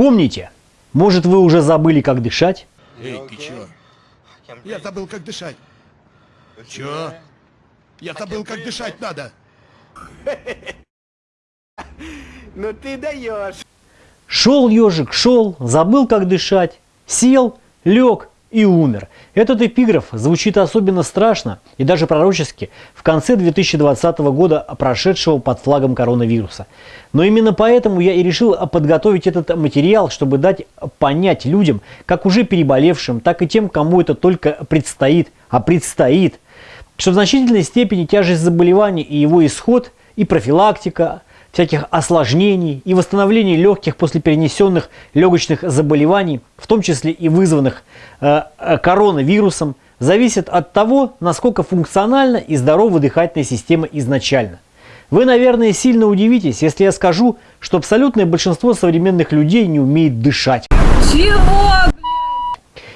Вспомните, может вы уже забыли, как дышать? Эй, ты чё? Я забыл, как дышать. Чё? Я забыл, как дышать надо. Ну ты даешь. Шел ежик, шел, забыл, как дышать, сел, лег и умер. Этот эпиграф звучит особенно страшно и даже пророчески в конце 2020 года, прошедшего под флагом коронавируса. Но именно поэтому я и решил подготовить этот материал, чтобы дать понять людям, как уже переболевшим, так и тем, кому это только предстоит, а предстоит, что в значительной степени тяжесть заболевания и его исход, и профилактика, всяких осложнений и восстановления легких после перенесенных легочных заболеваний, в том числе и вызванных э, э, коронавирусом, зависит от того, насколько функциональна и здорова дыхательная система изначально. Вы, наверное, сильно удивитесь, если я скажу, что абсолютное большинство современных людей не умеет дышать. Чего,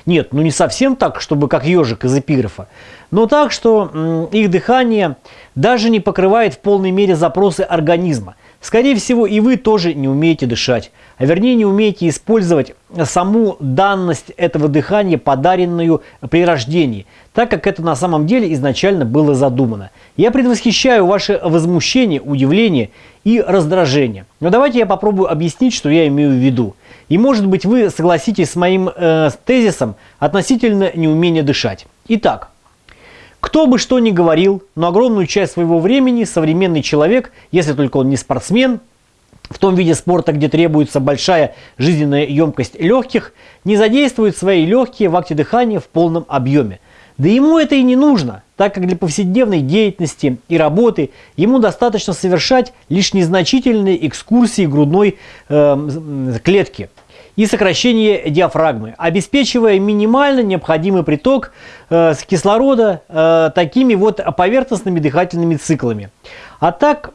Нет, ну не совсем так, чтобы как ежик из эпиграфа, но так, что их дыхание даже не покрывает в полной мере запросы организма. Скорее всего, и вы тоже не умеете дышать, а вернее не умеете использовать саму данность этого дыхания, подаренную при рождении, так как это на самом деле изначально было задумано. Я предвосхищаю ваше возмущение, удивление и раздражение. Но давайте я попробую объяснить, что я имею в виду. И может быть вы согласитесь с моим э, тезисом относительно неумения дышать. Итак, кто бы что ни говорил, но огромную часть своего времени современный человек, если только он не спортсмен, в том виде спорта, где требуется большая жизненная емкость легких, не задействует свои легкие в акте дыхания в полном объеме. Да ему это и не нужно, так как для повседневной деятельности и работы ему достаточно совершать лишь незначительные экскурсии грудной э, клетки – и сокращение диафрагмы, обеспечивая минимально необходимый приток э, кислорода э, такими вот поверхностными дыхательными циклами. А так,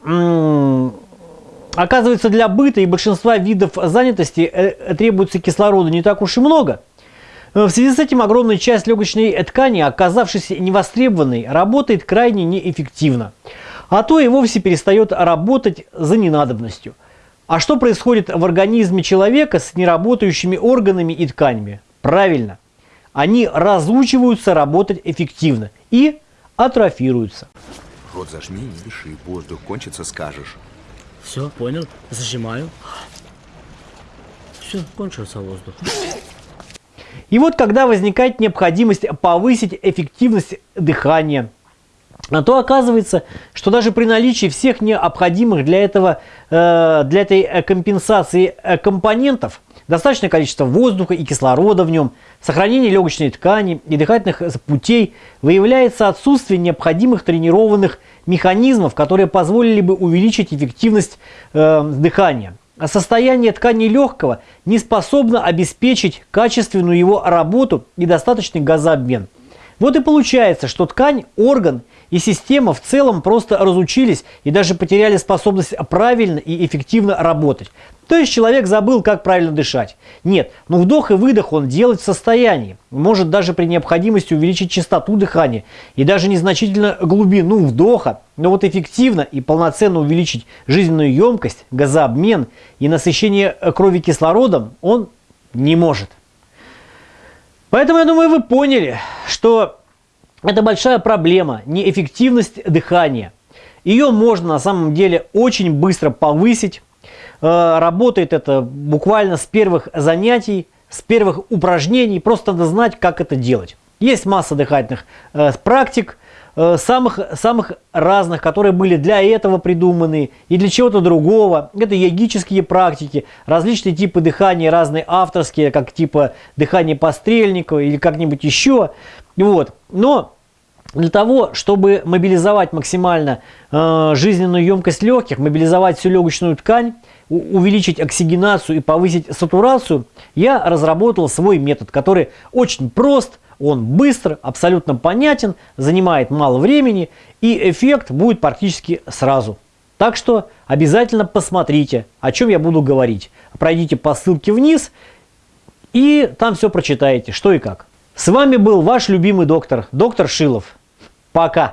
оказывается, для быта и большинства видов занятости э, требуется кислорода не так уж и много. Э, в связи с этим огромная часть легочной ткани, оказавшись невостребованной, работает крайне неэффективно, а то и вовсе перестает работать за ненадобностью – а что происходит в организме человека с неработающими органами и тканями? Правильно, они разучиваются работать эффективно и атрофируются. Рот зажми, не дыши, воздух кончится, скажешь. Все, понял, зажимаю. Все, кончился воздух. И вот когда возникает необходимость повысить эффективность дыхания, а то оказывается, что даже при наличии всех необходимых для, этого, э, для этой э, компенсации э, компонентов, достаточное количество воздуха и кислорода в нем, сохранение легочной ткани и дыхательных путей, выявляется отсутствие необходимых тренированных механизмов, которые позволили бы увеличить эффективность дыхания. А состояние ткани легкого не способно обеспечить качественную его работу и достаточный газообмен. Вот и получается, что ткань, орган и система в целом просто разучились и даже потеряли способность правильно и эффективно работать. То есть человек забыл, как правильно дышать. Нет, но вдох и выдох он делать в состоянии. Может даже при необходимости увеличить частоту дыхания и даже незначительно глубину вдоха. Но вот эффективно и полноценно увеличить жизненную емкость, газообмен и насыщение крови кислородом он не может. Поэтому я думаю, вы поняли, что это большая проблема, неэффективность дыхания. Ее можно на самом деле очень быстро повысить. Э, работает это буквально с первых занятий, с первых упражнений. Просто надо знать, как это делать. Есть масса дыхательных э, практик, э, самых, самых разных, которые были для этого придуманы и для чего-то другого. Это йогические практики, различные типы дыхания, разные авторские, как типа дыхания Пострельникова или как-нибудь еще. Вот. Но для того, чтобы мобилизовать максимально э, жизненную емкость легких, мобилизовать всю легочную ткань, увеличить оксигенацию и повысить сатурацию, я разработал свой метод, который очень прост, он быстр, абсолютно понятен, занимает мало времени и эффект будет практически сразу. Так что обязательно посмотрите, о чем я буду говорить. Пройдите по ссылке вниз и там все прочитаете, что и как. С вами был ваш любимый доктор, доктор Шилов. Пока!